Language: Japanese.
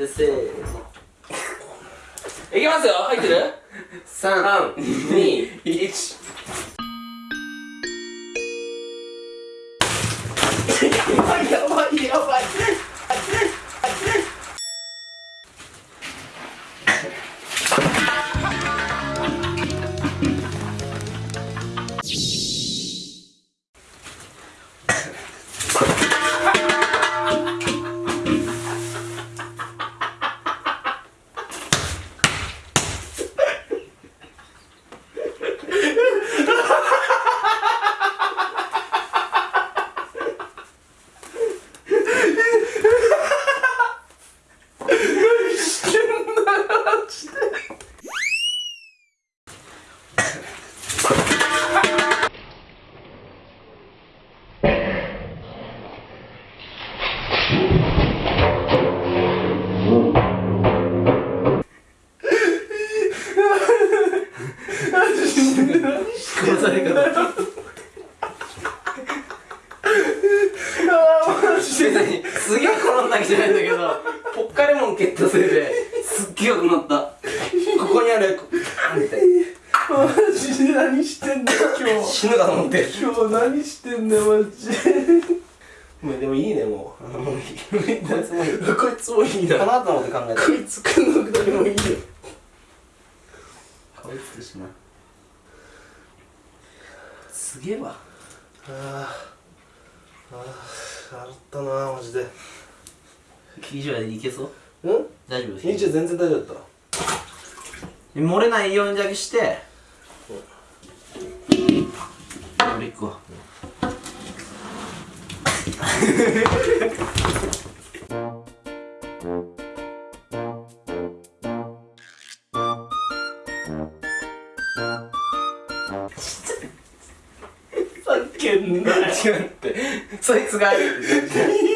でせーの。いきますよ。入ってる？321やばいやばいやばいされ方すげえ転んだわけじゃないんだけどポッカレモン蹴ったせいですっげえ良くなった。ここにあるあんって。マジで何してんだよ今日。死ぬかと思って。今日何してんだよマジ。でもうでもいいねもう。もういい。こいつもいいこいつもいいなかなと思って考えたこいつくんのくだりもいいよ。こいつとしなすげえわ。あーあ洗ったなマジで以上でいけそううん大丈夫いいじゃん全然大丈夫だった漏れないようにだけしてうん俺行くわたけんなよ。違うって。そいつがあるって